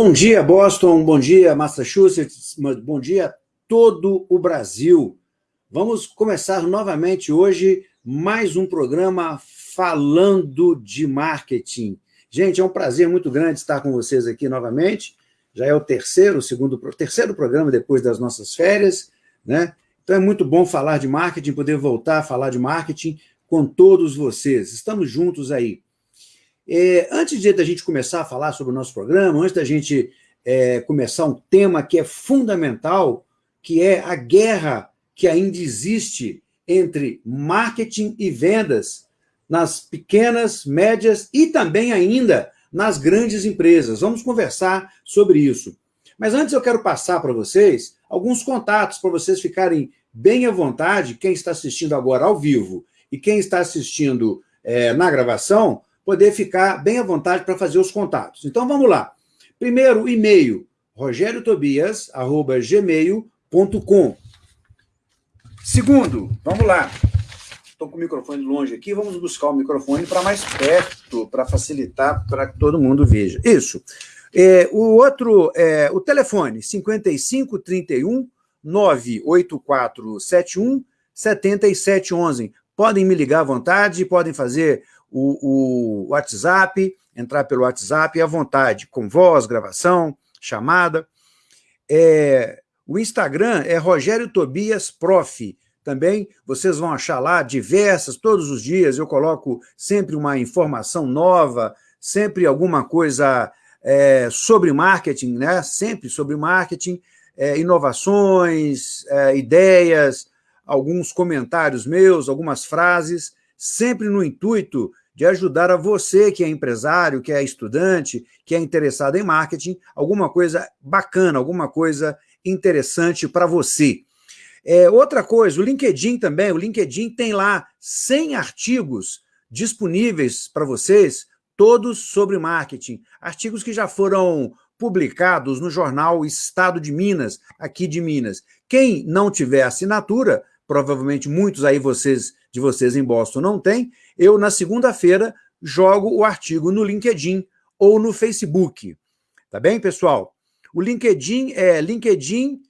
Bom dia, Boston, bom dia, Massachusetts, bom dia todo o Brasil. Vamos começar novamente hoje mais um programa falando de marketing. Gente, é um prazer muito grande estar com vocês aqui novamente. Já é o terceiro, segundo, terceiro programa depois das nossas férias, né? Então é muito bom falar de marketing, poder voltar a falar de marketing com todos vocês. Estamos juntos aí. É, antes de a gente começar a falar sobre o nosso programa, antes da gente é, começar um tema que é fundamental, que é a guerra que ainda existe entre marketing e vendas nas pequenas, médias e também ainda nas grandes empresas. Vamos conversar sobre isso. Mas antes eu quero passar para vocês alguns contatos para vocês ficarem bem à vontade, quem está assistindo agora ao vivo e quem está assistindo é, na gravação, poder ficar bem à vontade para fazer os contatos. Então, vamos lá. Primeiro, e-mail, rogeriotobias.gmail.com. Segundo, vamos lá. Estou com o microfone longe aqui, vamos buscar o microfone para mais perto, para facilitar, para que todo mundo veja. Isso. É, o outro, é, o telefone, 5531 98471 7711. Podem me ligar à vontade, podem fazer o, o WhatsApp, entrar pelo WhatsApp à vontade, com voz, gravação, chamada. É, o Instagram é Rogério Tobias Prof. Também vocês vão achar lá diversas, todos os dias eu coloco sempre uma informação nova, sempre alguma coisa é, sobre marketing, né? sempre sobre marketing, é, inovações, é, ideias, alguns comentários meus, algumas frases, sempre no intuito de ajudar a você que é empresário, que é estudante, que é interessado em marketing, alguma coisa bacana, alguma coisa interessante para você. É, outra coisa, o LinkedIn também, o LinkedIn tem lá 100 artigos disponíveis para vocês, todos sobre marketing. Artigos que já foram publicados no jornal Estado de Minas, aqui de Minas. Quem não tiver assinatura, provavelmente muitos aí vocês de vocês em Boston não têm, eu, na segunda-feira, jogo o artigo no LinkedIn ou no Facebook. Tá bem, pessoal? O LinkedIn é linkedin.com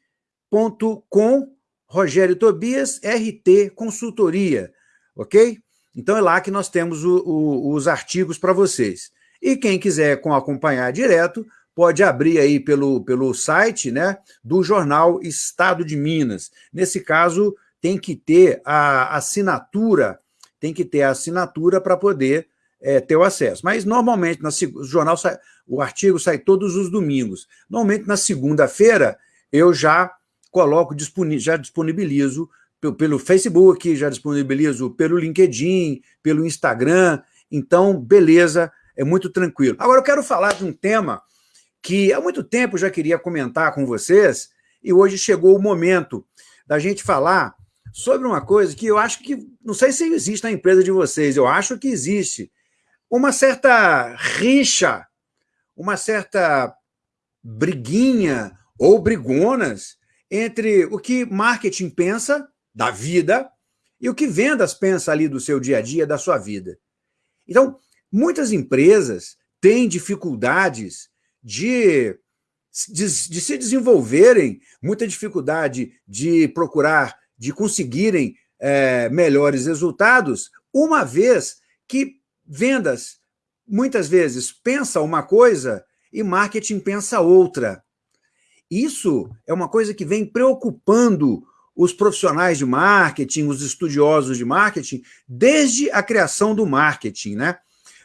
Rogério Tobias, RT Consultoria, ok? Então é lá que nós temos o, o, os artigos para vocês. E quem quiser acompanhar direto, pode abrir aí pelo, pelo site né, do jornal Estado de Minas. Nesse caso, tem que ter a assinatura tem que ter a assinatura para poder é, ter o acesso. Mas, normalmente, na, o jornal sai, o artigo sai todos os domingos. Normalmente, na segunda-feira, eu já coloco, já disponibilizo pelo Facebook, já disponibilizo pelo LinkedIn, pelo Instagram. Então, beleza, é muito tranquilo. Agora, eu quero falar de um tema que há muito tempo eu já queria comentar com vocês, e hoje chegou o momento da gente falar sobre uma coisa que eu acho que, não sei se existe na empresa de vocês, eu acho que existe uma certa rixa, uma certa briguinha ou brigonas entre o que marketing pensa da vida e o que vendas pensa ali do seu dia a dia, da sua vida. Então, muitas empresas têm dificuldades de, de, de se desenvolverem, muita dificuldade de procurar de conseguirem é, melhores resultados, uma vez que vendas, muitas vezes, pensa uma coisa e marketing pensa outra. Isso é uma coisa que vem preocupando os profissionais de marketing, os estudiosos de marketing, desde a criação do marketing, né?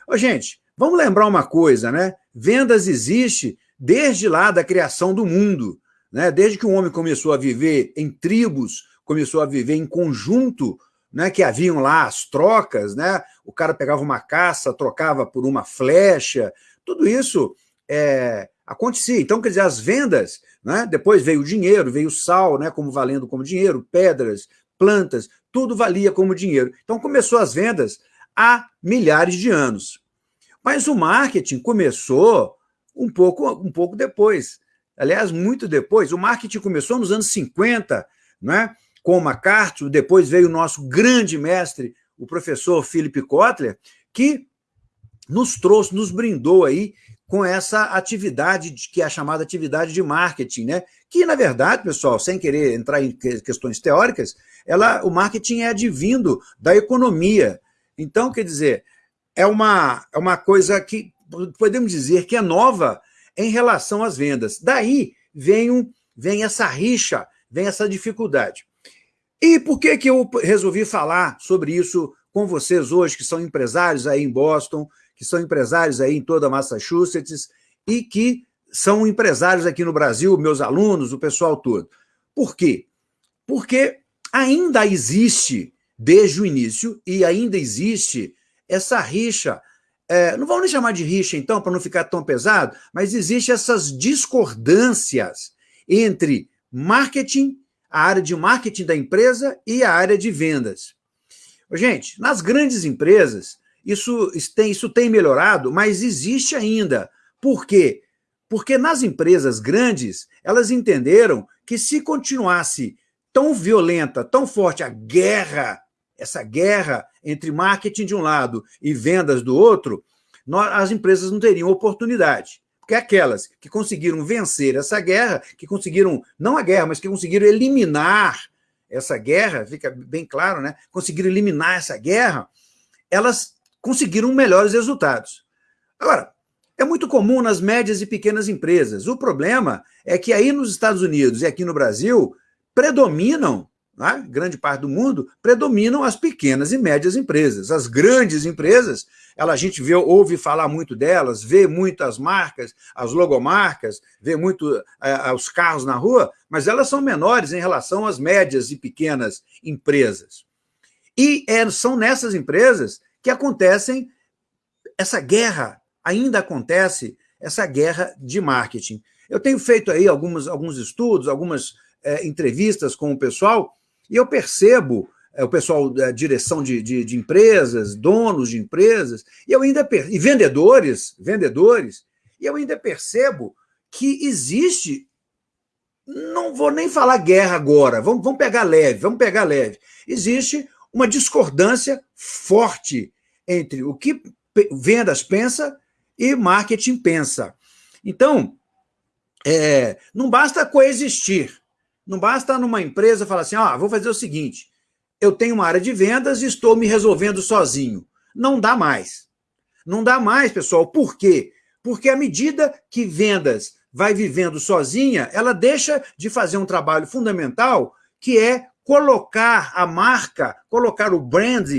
Ô, gente, vamos lembrar uma coisa, né? Vendas existe desde lá da criação do mundo, né? Desde que o homem começou a viver em tribos, começou a viver em conjunto, né, que haviam lá as trocas, né? o cara pegava uma caça, trocava por uma flecha, tudo isso é, acontecia. Então, quer dizer, as vendas, né, depois veio o dinheiro, veio o sal, né, como valendo como dinheiro, pedras, plantas, tudo valia como dinheiro. Então, começou as vendas há milhares de anos. Mas o marketing começou um pouco, um pouco depois. Aliás, muito depois. O marketing começou nos anos 50, né? Com MacArthur, depois veio o nosso grande mestre, o professor Philip Kotler, que nos trouxe, nos brindou aí com essa atividade que é a chamada atividade de marketing, né? Que, na verdade, pessoal, sem querer entrar em questões teóricas, ela, o marketing é advindo da economia. Então, quer dizer, é uma, é uma coisa que podemos dizer que é nova em relação às vendas. Daí vem, um, vem essa rixa, vem essa dificuldade. E por que, que eu resolvi falar sobre isso com vocês hoje, que são empresários aí em Boston, que são empresários aí em toda Massachusetts e que são empresários aqui no Brasil, meus alunos, o pessoal todo. Por quê? Porque ainda existe, desde o início, e ainda existe essa rixa, é, não vamos nem chamar de rixa então, para não ficar tão pesado, mas existe essas discordâncias entre marketing, a área de marketing da empresa e a área de vendas. Gente, nas grandes empresas, isso tem, isso tem melhorado, mas existe ainda. Por quê? Porque nas empresas grandes, elas entenderam que se continuasse tão violenta, tão forte a guerra, essa guerra entre marketing de um lado e vendas do outro, as empresas não teriam oportunidade. Porque aquelas que conseguiram vencer essa guerra, que conseguiram, não a guerra, mas que conseguiram eliminar essa guerra, fica bem claro, né? Conseguiram eliminar essa guerra, elas conseguiram melhores resultados. Agora, é muito comum nas médias e pequenas empresas. O problema é que aí nos Estados Unidos e aqui no Brasil predominam, né, grande parte do mundo, predominam as pequenas e médias empresas. As grandes empresas, ela, a gente vê, ouve falar muito delas, vê muitas marcas, as logomarcas, vê muito é, os carros na rua, mas elas são menores em relação às médias e pequenas empresas. E é, são nessas empresas que acontecem, essa guerra ainda acontece, essa guerra de marketing. Eu tenho feito aí alguns, alguns estudos, algumas é, entrevistas com o pessoal, e eu percebo, é, o pessoal da direção de, de, de, empresas, donos de empresas, e eu ainda e vendedores, vendedores, e eu ainda percebo que existe, não vou nem falar guerra agora, vamos, vamos pegar leve, vamos pegar leve. Existe uma discordância forte entre o que vendas pensa e marketing pensa. Então, é, não basta coexistir, não basta numa empresa falar assim, ah, vou fazer o seguinte, eu tenho uma área de vendas e estou me resolvendo sozinho. Não dá mais. Não dá mais, pessoal. Por quê? Porque à medida que vendas vai vivendo sozinha, ela deixa de fazer um trabalho fundamental, que é colocar a marca, colocar o brand,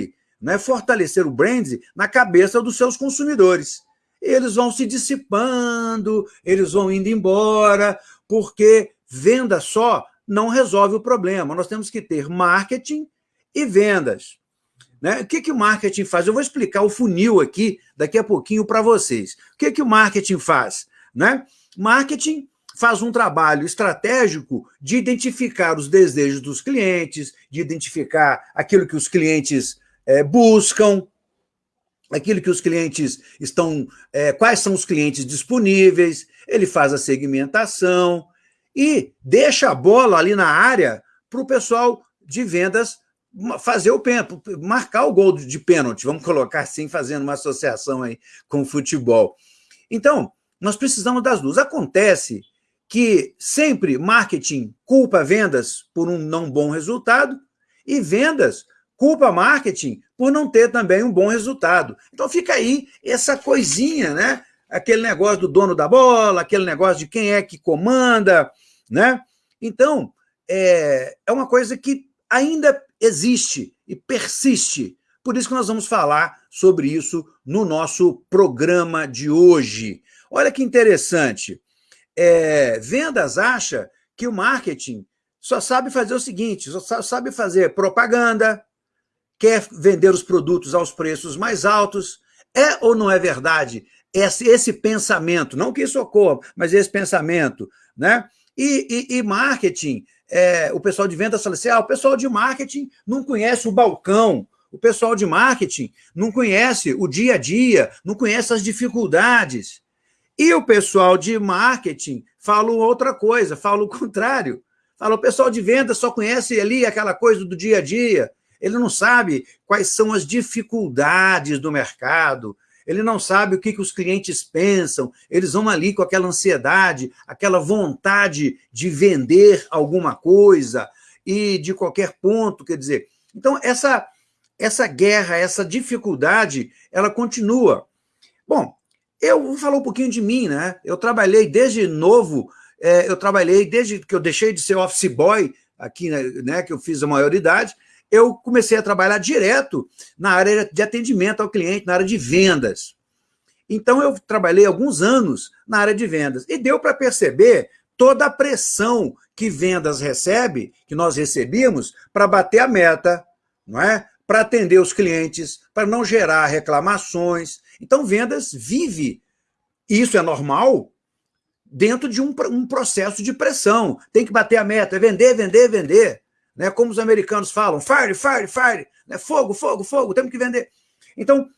né, fortalecer o brand na cabeça dos seus consumidores. Eles vão se dissipando, eles vão indo embora, porque venda só não resolve o problema. Nós temos que ter marketing e vendas. Né? O que, que o marketing faz? Eu vou explicar o funil aqui daqui a pouquinho para vocês. O que, que o marketing faz? Né? Marketing faz um trabalho estratégico de identificar os desejos dos clientes, de identificar aquilo que os clientes é, buscam, aquilo que os clientes estão, é, quais são os clientes disponíveis, ele faz a segmentação e deixa a bola ali na área para o pessoal de vendas fazer o pênalti, marcar o gol de pênalti, vamos colocar assim, fazendo uma associação aí com o futebol. Então, nós precisamos das duas. Acontece que sempre marketing culpa vendas por um não bom resultado e vendas culpa marketing por não ter também um bom resultado. Então fica aí essa coisinha, né? Aquele negócio do dono da bola, aquele negócio de quem é que comanda, né? Então, é, é uma coisa que ainda existe e persiste. Por isso que nós vamos falar sobre isso no nosso programa de hoje. Olha que interessante é, vendas acha que o marketing só sabe fazer o seguinte, só sabe fazer propaganda, quer vender os produtos aos preços mais altos. É ou não é verdade esse, esse pensamento? Não que isso ocorra, mas esse pensamento. Né? E, e, e marketing, é, o pessoal de vendas fala assim, ah, o pessoal de marketing não conhece o balcão, o pessoal de marketing não conhece o dia a dia, não conhece as dificuldades. E o pessoal de marketing fala outra coisa, fala o contrário. Fala, o pessoal de venda só conhece ali aquela coisa do dia a dia, ele não sabe quais são as dificuldades do mercado, ele não sabe o que, que os clientes pensam, eles vão ali com aquela ansiedade, aquela vontade de vender alguma coisa, e de qualquer ponto, quer dizer... Então, essa, essa guerra, essa dificuldade, ela continua. Bom, eu vou falar um pouquinho de mim, né? Eu trabalhei desde novo, é, eu trabalhei desde que eu deixei de ser office boy, aqui, né, que eu fiz a maioridade, eu comecei a trabalhar direto na área de atendimento ao cliente, na área de vendas. Então, eu trabalhei alguns anos na área de vendas e deu para perceber toda a pressão que vendas recebe, que nós recebíamos, para bater a meta, não é? para atender os clientes, para não gerar reclamações. Então, vendas vive, isso é normal, dentro de um, um processo de pressão. Tem que bater a meta, é vender, vender, vender. Né? Como os americanos falam, fire, fire, fire, né? fogo, fogo, fogo, temos que vender. Então,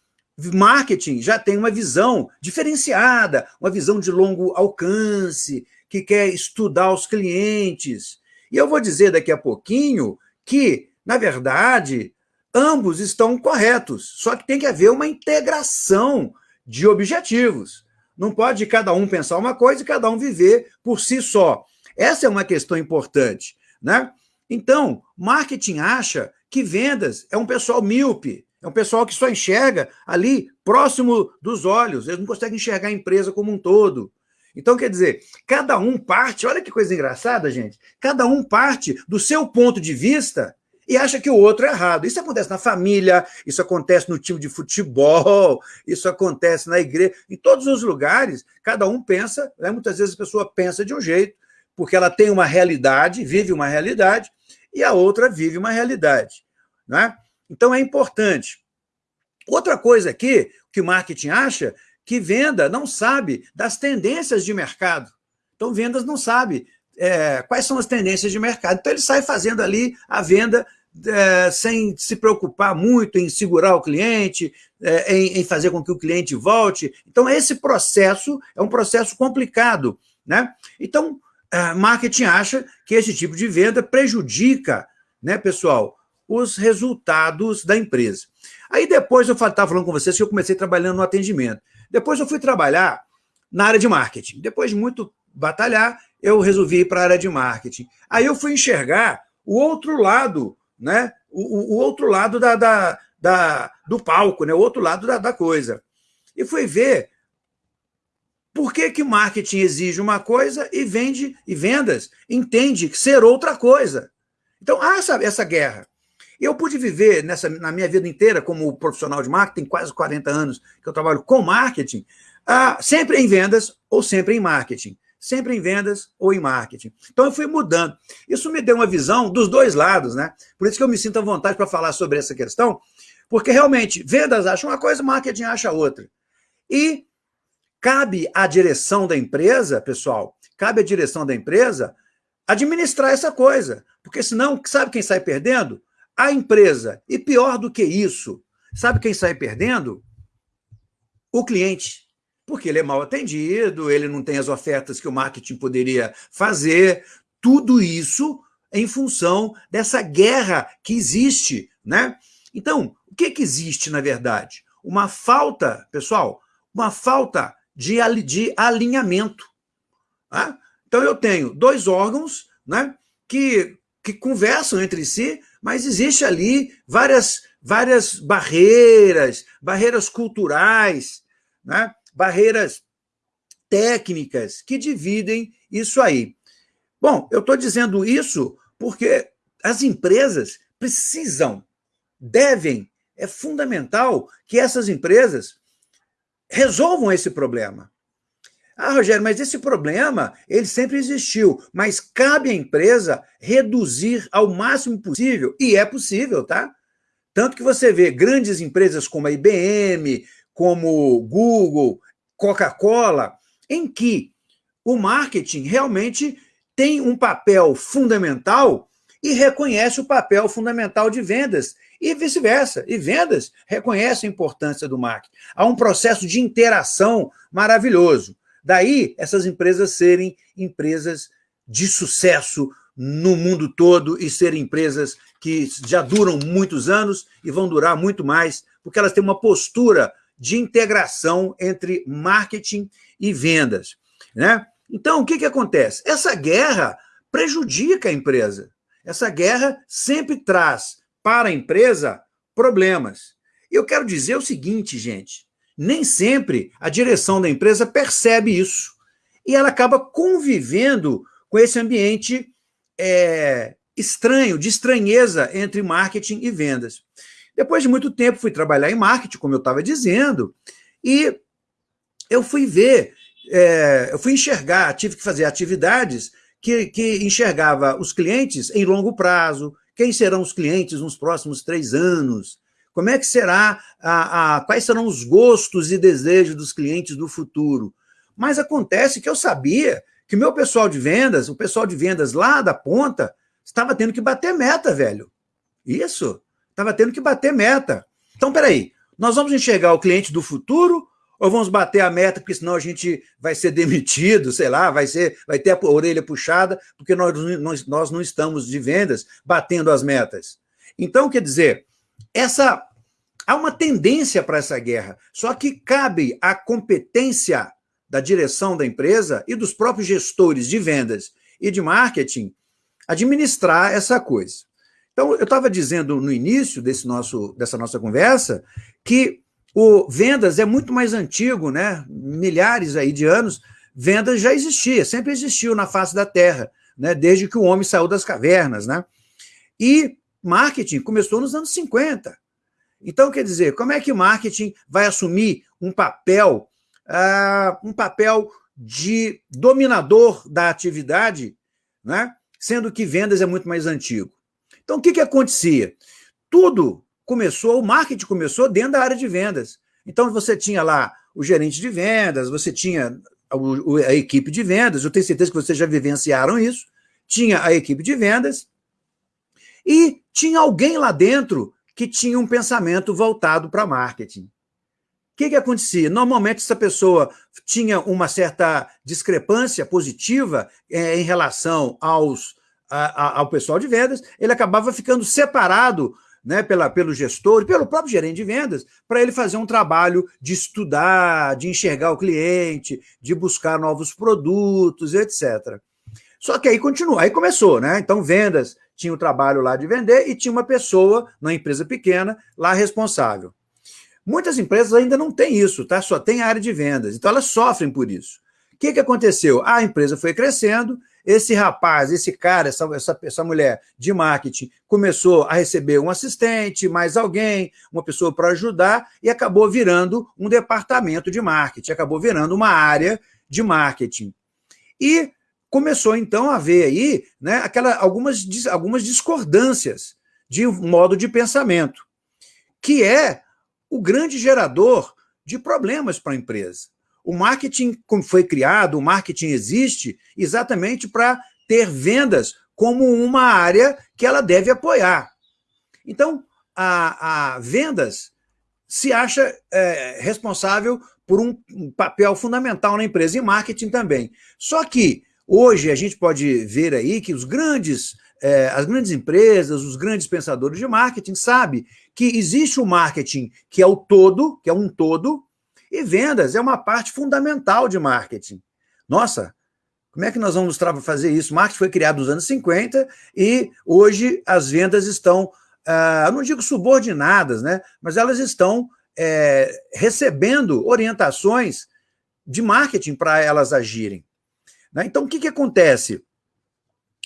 marketing já tem uma visão diferenciada, uma visão de longo alcance, que quer estudar os clientes. E eu vou dizer daqui a pouquinho que, na verdade, ambos estão corretos, só que tem que haver uma integração de objetivos. Não pode cada um pensar uma coisa e cada um viver por si só. Essa é uma questão importante. Né? Então, marketing acha que vendas é um pessoal míope, é um pessoal que só enxerga ali próximo dos olhos, eles não conseguem enxergar a empresa como um todo. Então, quer dizer, cada um parte, olha que coisa engraçada, gente, cada um parte do seu ponto de vista e acha que o outro é errado. Isso acontece na família, isso acontece no time de futebol, isso acontece na igreja, em todos os lugares, cada um pensa, né? muitas vezes a pessoa pensa de um jeito, porque ela tem uma realidade, vive uma realidade, e a outra vive uma realidade. Né? Então é importante. Outra coisa aqui, que o marketing acha, que venda não sabe das tendências de mercado. Então, vendas não sabe é, quais são as tendências de mercado. Então, ele sai fazendo ali a venda é, sem se preocupar muito em segurar o cliente, é, em, em, fazer com que o cliente volte. Então, esse processo é um processo complicado. Né? Então, marketing acha que esse tipo de venda prejudica, né, pessoal, os resultados da empresa. Aí depois eu estava falando com vocês que eu comecei trabalhando no atendimento. Depois eu fui trabalhar na área de marketing. Depois de muito batalhar, eu resolvi ir para a área de marketing. Aí eu fui enxergar o outro lado, né? o, o outro lado da, da, da, do palco, né? o outro lado da, da coisa. E fui ver por que, que marketing exige uma coisa e vende e vendas entende ser outra coisa. Então, há essa, essa guerra. Eu pude viver nessa, na minha vida inteira como profissional de marketing, quase 40 anos que eu trabalho com marketing, ah, sempre em vendas ou sempre em marketing sempre em vendas ou em marketing. Então eu fui mudando. Isso me deu uma visão dos dois lados, né? Por isso que eu me sinto à vontade para falar sobre essa questão, porque realmente vendas acham uma coisa, marketing acha outra. E cabe à direção da empresa, pessoal, cabe à direção da empresa administrar essa coisa, porque senão, sabe quem sai perdendo? A empresa. E pior do que isso, sabe quem sai perdendo? O cliente porque ele é mal atendido, ele não tem as ofertas que o marketing poderia fazer, tudo isso em função dessa guerra que existe. Né? Então, o que, que existe, na verdade? Uma falta, pessoal, uma falta de, de alinhamento. Tá? Então, eu tenho dois órgãos né, que, que conversam entre si, mas existe ali várias, várias barreiras, barreiras culturais, né? barreiras técnicas que dividem isso aí. Bom, eu estou dizendo isso porque as empresas precisam, devem, é fundamental que essas empresas resolvam esse problema. Ah, Rogério, mas esse problema, ele sempre existiu, mas cabe à empresa reduzir ao máximo possível, e é possível, tá? Tanto que você vê grandes empresas como a IBM, como Google, Coca-Cola, em que o marketing realmente tem um papel fundamental e reconhece o papel fundamental de vendas, e vice-versa. E vendas reconhecem a importância do marketing. Há um processo de interação maravilhoso. Daí, essas empresas serem empresas de sucesso no mundo todo e serem empresas que já duram muitos anos e vão durar muito mais, porque elas têm uma postura de integração entre marketing e vendas. Né? Então, o que, que acontece? Essa guerra prejudica a empresa. Essa guerra sempre traz para a empresa problemas. Eu quero dizer o seguinte, gente: nem sempre a direção da empresa percebe isso. E ela acaba convivendo com esse ambiente é, estranho, de estranheza entre marketing e vendas. Depois de muito tempo, fui trabalhar em marketing, como eu estava dizendo, e eu fui ver, é, eu fui enxergar, tive que fazer atividades que, que enxergava os clientes em longo prazo, quem serão os clientes nos próximos três anos, como é que será, a, a, quais serão os gostos e desejos dos clientes do futuro. Mas acontece que eu sabia que meu pessoal de vendas, o pessoal de vendas lá da ponta, estava tendo que bater meta, velho. Isso, estava tendo que bater meta. Então, peraí, nós vamos enxergar o cliente do futuro ou vamos bater a meta, porque senão a gente vai ser demitido, sei lá, vai, ser, vai ter a orelha puxada, porque nós, nós, nós não estamos de vendas batendo as metas. Então, quer dizer, essa há uma tendência para essa guerra, só que cabe à competência da direção da empresa e dos próprios gestores de vendas e de marketing administrar essa coisa. Então, eu estava dizendo no início desse nosso, dessa nossa conversa que o vendas é muito mais antigo, né? Milhares aí de anos, vendas já existia, sempre existiu na face da Terra, né? Desde que o homem saiu das cavernas, né? E marketing começou nos anos 50. Então, quer dizer, como é que marketing vai assumir um papel uh, um papel de dominador da atividade, né? sendo que vendas é muito mais antigo. Então, o que, que acontecia? Tudo começou, o marketing começou dentro da área de vendas. Então, você tinha lá o gerente de vendas, você tinha a, a equipe de vendas, eu tenho certeza que vocês já vivenciaram isso, tinha a equipe de vendas, e tinha alguém lá dentro que tinha um pensamento voltado para marketing que, que acontecia? Normalmente, essa pessoa tinha uma certa discrepância positiva é, em relação aos, a, a, ao pessoal de vendas, ele acabava ficando separado né, pela, pelo gestor, pelo próprio gerente de vendas, para ele fazer um trabalho de estudar, de enxergar o cliente, de buscar novos produtos, etc. Só que aí continua, aí começou, né? Então, vendas tinha o trabalho lá de vender e tinha uma pessoa, na empresa pequena, lá responsável. Muitas empresas ainda não têm isso, tá? Só tem área de vendas. Então elas sofrem por isso. O que, que aconteceu? A empresa foi crescendo, esse rapaz, esse cara, essa, essa, essa mulher de marketing começou a receber um assistente, mais alguém, uma pessoa para ajudar, e acabou virando um departamento de marketing, acabou virando uma área de marketing. E começou então a haver aí né, aquela, algumas, algumas discordâncias de modo de pensamento, que é o grande gerador de problemas para a empresa. O marketing foi criado, o marketing existe exatamente para ter vendas como uma área que ela deve apoiar. Então, a, a vendas se acha é, responsável por um, papel fundamental na empresa e marketing também. Só que hoje a gente pode ver aí que os grandes é, as grandes empresas, os grandes pensadores de marketing sabem que existe o marketing que é o todo, que é um todo, e vendas é uma parte fundamental de marketing. Nossa, como é que nós vamos fazer isso? Marketing foi criado nos anos 50 e hoje as vendas estão, uh, não digo subordinadas, né? mas elas estão é, recebendo orientações de marketing para elas agirem. Né? Então, o que, que acontece?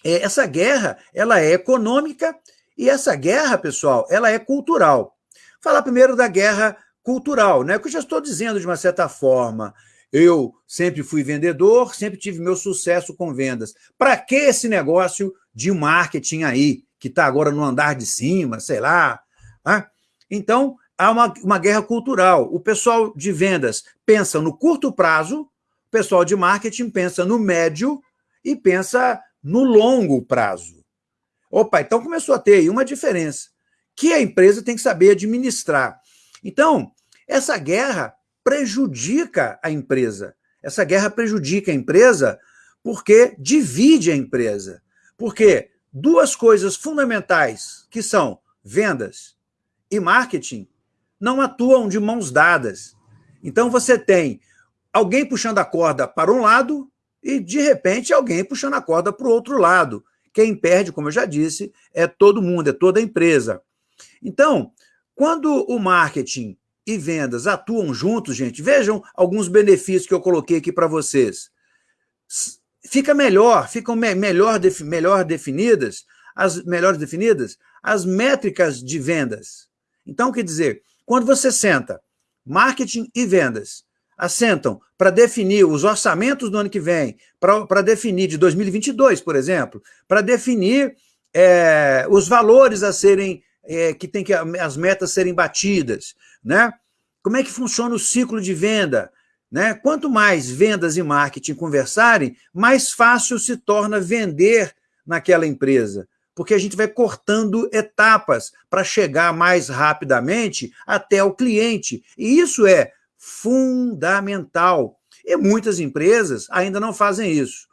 É, essa guerra ela é econômica e essa guerra, pessoal, ela é cultural. Falar primeiro da guerra cultural, né? Que eu já estou dizendo de uma certa forma. Eu sempre fui vendedor, sempre tive meu sucesso com vendas. Para que esse negócio de marketing aí, que está agora no andar de cima, sei lá? Né? Então, há uma, uma guerra cultural. O pessoal de vendas pensa no curto prazo, o pessoal de marketing pensa no médio e pensa no longo prazo. Opa, então começou a ter aí uma diferença que a empresa tem que saber administrar. Então, essa guerra prejudica a empresa. Essa guerra prejudica a empresa porque divide a empresa. Porque duas coisas fundamentais, que são vendas e marketing, não atuam de mãos dadas. Então você tem alguém puxando a corda para um lado e, de repente, alguém puxando a corda para o outro lado. Quem perde, como eu já disse, é todo mundo, é toda a empresa. Então, quando o marketing e vendas atuam juntos, gente, vejam alguns benefícios que eu coloquei aqui para vocês. Fica melhor, ficam me melhor, melhor definidas, as melhores definidas, as métricas de vendas. Então, quer dizer, quando você senta, marketing e vendas, assentam para definir os orçamentos do ano que vem, para definir de 2022, por exemplo, para definir é, os valores a serem é, que tem que as metas serem batidas, né? Como é que funciona o ciclo de venda? Né? Quanto mais vendas e marketing conversarem, mais fácil se torna vender naquela empresa, porque a gente vai cortando etapas para chegar mais rapidamente até o cliente. E isso é fundamental. E muitas empresas ainda não fazem isso.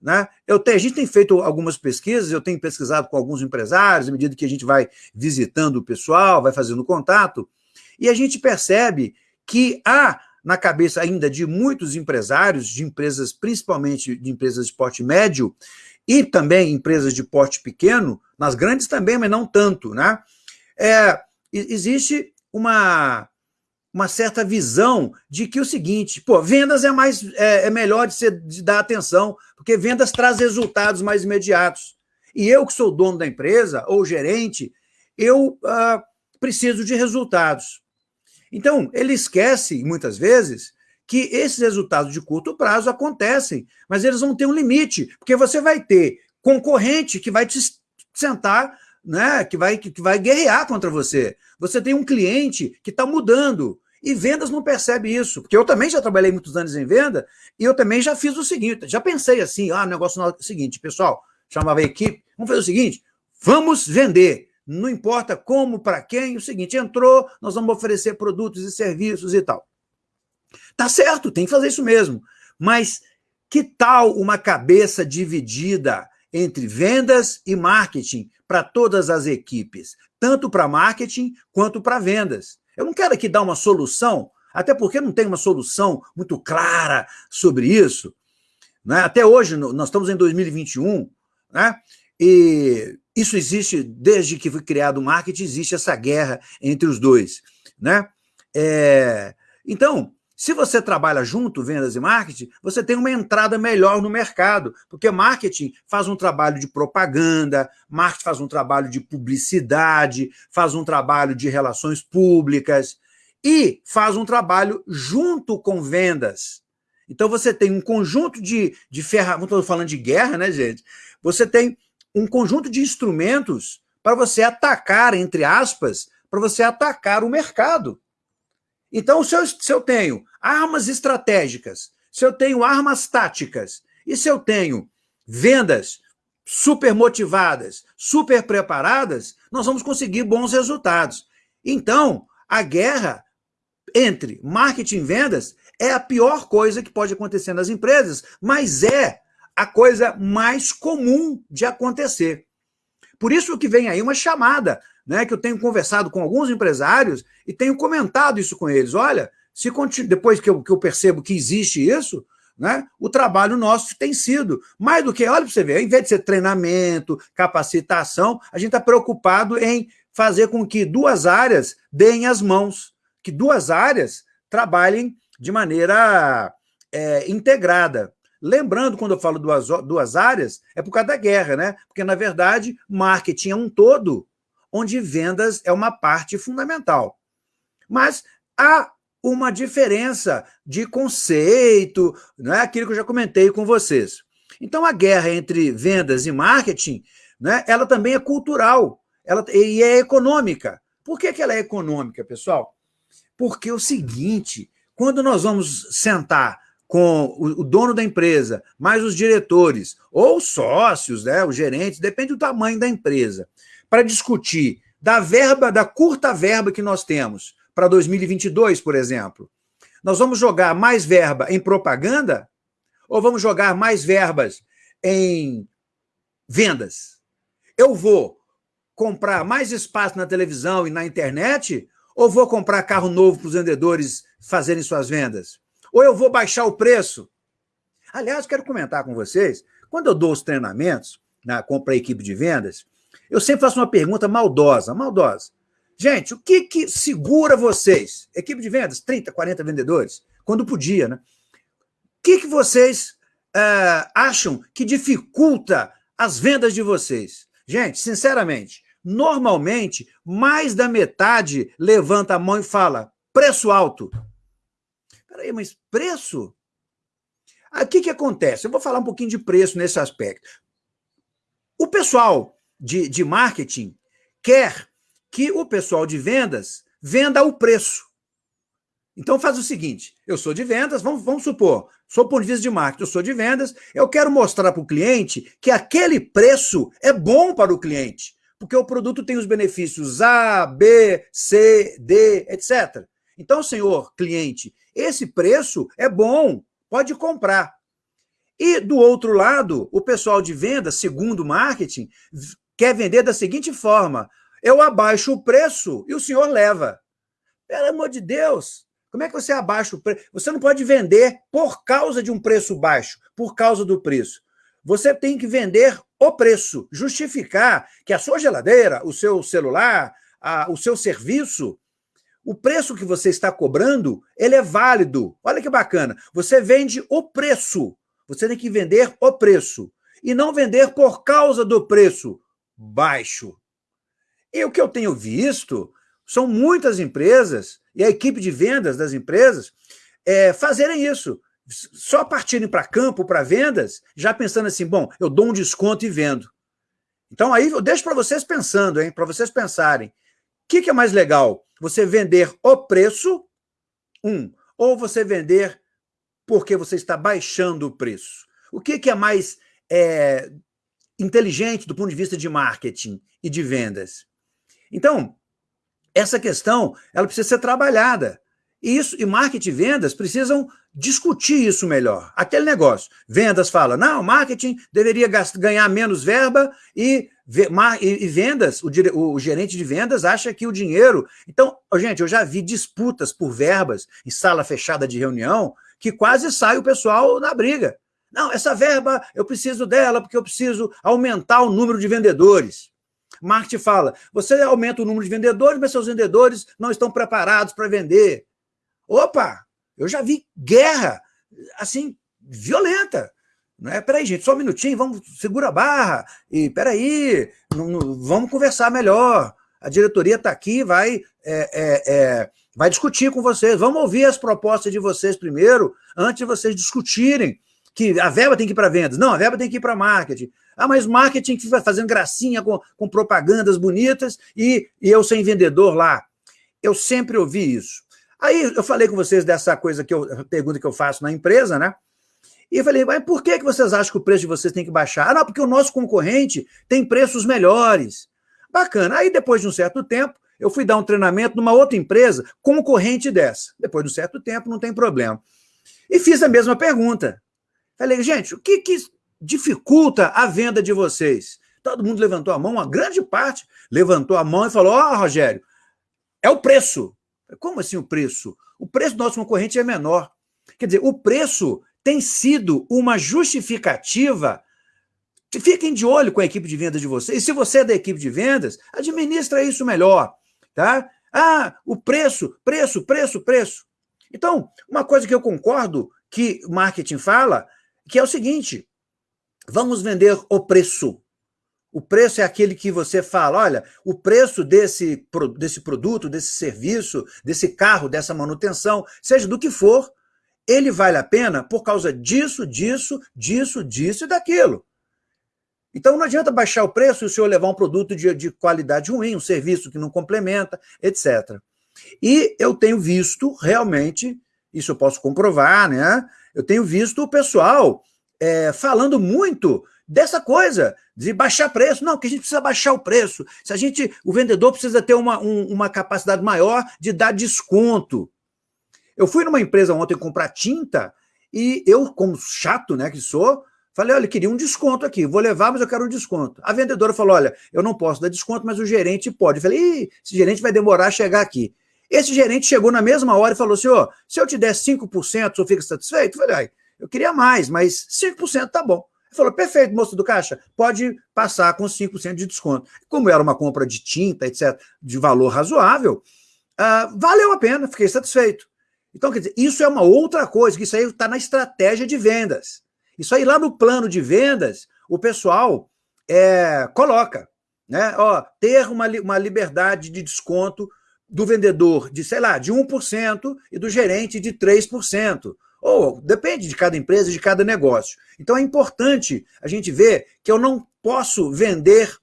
Né? Eu a gente tem feito algumas pesquisas, eu tenho pesquisado com alguns empresários, à medida que a gente vai visitando o pessoal, vai fazendo contato, e a gente percebe que há na cabeça ainda de muitos empresários, de empresas, principalmente de empresas de porte médio, e também empresas de porte pequeno, nas grandes também, mas não tanto, né? É, existe uma, uma certa visão de que o seguinte, pô, vendas é mais é, é melhor de, ser, de dar atenção, porque vendas traz resultados mais imediatos. E eu que sou dono da empresa, ou gerente, eu uh, preciso de resultados. Então, ele esquece, muitas vezes, que esses resultados de curto prazo acontecem, mas eles vão ter um limite, porque você vai ter concorrente que vai te sentar, né, que, vai, que vai guerrear contra você. Você tem um cliente que está mudando, e vendas não percebe isso, porque eu também já trabalhei muitos anos em venda, e eu também já fiz o seguinte, já pensei assim, ah, negócio é o seguinte, pessoal, chamava a equipe, vamos fazer o seguinte, vamos vender, não importa como, para quem, o seguinte, entrou, nós vamos oferecer produtos e serviços e tal. Tá certo, tem que fazer isso mesmo, mas que tal uma cabeça dividida entre vendas e marketing para todas as equipes, tanto para marketing quanto para vendas? Eu não quero aqui dar uma solução, até porque não tem uma solução muito clara sobre isso. Né? Até hoje, nós estamos em 2021, né? e isso existe desde que foi criado o marketing, existe essa guerra entre os dois. Né? É... Então, se você trabalha junto, vendas e marketing, você tem uma entrada melhor no mercado, porque marketing faz um trabalho de propaganda, marketing faz um trabalho de publicidade, faz um trabalho de relações públicas e faz um trabalho junto com vendas. Então você tem um conjunto de, de ferramentas, estou falando de guerra, né, gente? Você tem um conjunto de instrumentos para você atacar, entre aspas, para você atacar o mercado. Então, se eu, se eu tenho armas estratégicas, se eu tenho armas táticas, e se eu tenho vendas super motivadas, super preparadas, nós vamos conseguir bons resultados. Então, a guerra entre marketing e vendas é a pior coisa que pode acontecer nas empresas, mas é a coisa mais comum de acontecer. Por isso que vem aí uma chamada né, que eu tenho conversado com alguns empresários e tenho comentado isso com eles. Olha, se depois que eu, que eu percebo que existe isso, né, o trabalho nosso tem sido mais do que, olha para você ver, ao invés de ser treinamento, capacitação, a gente está preocupado em fazer com que duas áreas deem as mãos, que duas áreas trabalhem de maneira é, integrada. Lembrando, quando eu falo duas, duas áreas, é por causa da guerra, né? Porque, na verdade, marketing é um todo, onde vendas é uma parte fundamental. Mas há uma diferença de conceito, não é aquilo que eu já comentei com vocês. Então, a guerra entre vendas e marketing, né, ela também é cultural ela, e é econômica. Por que, que ela é econômica, pessoal? Porque é o seguinte, quando nós vamos sentar com o, dono da empresa, mais os diretores, ou sócios, né, os gerentes, depende do tamanho da empresa, para discutir da verba, da curta verba que nós temos para 2022, por exemplo. Nós vamos jogar mais verba em propaganda ou vamos jogar mais verbas em vendas? Eu vou comprar mais espaço na televisão e na internet Ou vou comprar carro novo para os vendedores fazerem suas vendas? Ou eu vou baixar o preço? Aliás, quero comentar com vocês, quando eu dou os treinamentos na compra equipe de vendas, eu sempre faço uma pergunta maldosa, maldosa. Gente, o que, que segura vocês? Equipe de vendas, 30, 40 vendedores, quando podia, né? O que, que vocês uh, acham que dificulta as vendas de vocês? Gente, sinceramente, normalmente, mais da metade levanta a mão e fala, preço alto. Peraí, mas preço? O que, que acontece? Eu vou falar um pouquinho de preço nesse aspecto. O pessoal de, de marketing quer que o pessoal de vendas venda o preço. Então faz o seguinte, eu sou de vendas, vamos, vamos supor, sou ponto de vista de marketing, eu sou de vendas, eu quero mostrar para o cliente que aquele preço é bom para o cliente, porque o produto tem os benefícios A, B, C, D, etc. Então, senhor cliente, esse preço é bom, pode comprar. E do outro lado, o pessoal de venda, segundo marketing, quer vender da seguinte forma: eu abaixo o preço e o senhor leva. Pelo amor de Deus, como é que você abaixa o preço? Você não pode vender por causa de um preço baixo, por causa do preço. Você tem que vender o preço, justificar que a sua geladeira, o seu celular, a, o seu serviço, o preço que você está cobrando, ele é válido. Olha que bacana. Você vende o preço. Você tem que vender o preço. E não vender por causa do preço baixo. E o que eu tenho visto são muitas empresas e a equipe de vendas das empresas é, fazerem isso. Só partirem para campo, para vendas, já pensando assim, bom, eu dou um desconto e vendo. Então aí eu deixo para vocês pensando, hein, para vocês pensarem. Que, que é mais legal? Você vender o preço, um, ou você vender porque você está baixando o preço? O que, que é mais é, inteligente do ponto de vista de marketing e de vendas? Então, essa questão ela precisa ser trabalhada. E, isso, e marketing e vendas precisam discutir isso melhor. Aquele negócio. Vendas fala, não, marketing deveria ganhar menos verba e, e, vendas, o, o, gerente de vendas acha que o dinheiro... Então, gente, eu já vi disputas por verbas em sala fechada de reunião que quase sai o pessoal na briga. Não, essa verba eu preciso dela porque eu preciso aumentar o número de vendedores. Marketing fala, você aumenta o número de vendedores, mas seus vendedores não estão preparados para vender. Opa, eu já vi guerra, assim, violenta. É? Peraí, gente, só um minutinho, vamos, segura a barra, e peraí, não, não, vamos conversar melhor. A diretoria está aqui, vai, é, é, é, vai discutir com vocês, vamos ouvir as propostas de vocês primeiro, antes de vocês discutirem que a verba tem que ir para vendas. Não, a verba tem que ir para marketing. Ah, mas marketing fica fazendo gracinha com, com propagandas bonitas e, e eu sem vendedor lá. Eu sempre ouvi isso. Aí eu falei com vocês dessa coisa que eu, pergunta que eu faço na empresa, né? E eu falei, mas por que, que vocês acham que o preço de vocês tem que baixar? Ah, não, porque o nosso concorrente tem preços melhores. Bacana. Aí, depois de um certo tempo, eu fui dar um treinamento numa outra empresa concorrente dessa. Depois de um certo tempo, não tem problema. E fiz a mesma pergunta. Falei, gente, o que, que dificulta a venda de vocês? Todo mundo levantou a mão, uma grande parte levantou a mão e falou: Ó, oh, Rogério, é o preço. Como assim o preço? O preço do nosso concorrente é menor. Quer dizer, o preço tem sido uma justificativa. Fiquem de olho com a equipe de vendas de vocês. E se você é da equipe de vendas, administra isso melhor. Tá? Ah, o preço, preço, preço, preço. Então, uma coisa que eu concordo que marketing fala que é o seguinte, vamos vender o preço. O preço é aquele que você fala, olha, o preço desse, desse produto, desse serviço, desse carro, dessa manutenção, seja do que for, ele vale a pena por causa disso, disso, disso, disso e daquilo. Então não adianta baixar o preço e o senhor levar um produto de, de qualidade ruim, um serviço que não complementa, etc. E eu tenho visto realmente, isso eu posso comprovar, né? eu tenho visto o pessoal é, falando muito dessa coisa, de baixar preço. Não, que a gente precisa baixar o preço. Se a gente, o vendedor precisa ter uma, um, uma capacidade maior de dar desconto. Eu fui numa empresa ontem comprar tinta e eu, como chato né, que sou, falei, olha, queria um desconto aqui, vou levar, mas eu quero um desconto. A vendedora falou, olha, eu não posso dar desconto, mas o gerente pode. Eu falei, esse gerente vai demorar a chegar aqui. Esse gerente chegou na mesma hora e falou assim, oh, se eu te der 5%, o senhor fica satisfeito? Eu falei, eu queria mais, mas 5% tá bom. Ele falou, perfeito, moço do caixa, pode passar com 5% de desconto. Como era uma compra de tinta, etc., de valor razoável, uh, valeu a pena, fiquei satisfeito. Então, quer dizer, isso é uma outra coisa, que isso aí está na estratégia de vendas. Isso aí lá no plano de vendas, o pessoal é, coloca, né? Ó, ter uma, uma liberdade de desconto do vendedor de, sei lá, de 1% e do gerente de 3%. Ou depende de cada empresa, de cada negócio. Então é importante a gente ver que eu não posso vender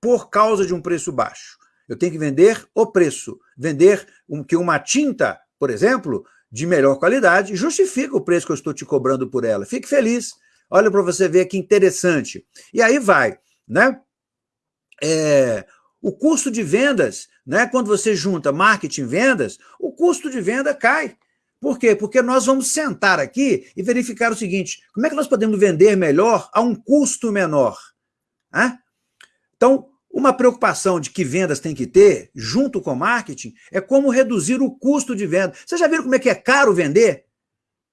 por causa de um preço baixo. Eu tenho que vender o preço. Vender um, que uma tinta, por exemplo, de melhor qualidade, justifica o preço que eu estou te cobrando por ela. Fique feliz. Olha para você ver que interessante. E aí vai, né? É, o custo de vendas, né? quando você junta marketing e vendas, o custo de venda cai. Por quê? Porque nós vamos sentar aqui e verificar o seguinte, como é que nós podemos vender melhor a um custo menor? Hã? Então, uma preocupação de que vendas tem que ter, junto com marketing, é como reduzir o custo de venda. Vocês já viram como é que é caro vender?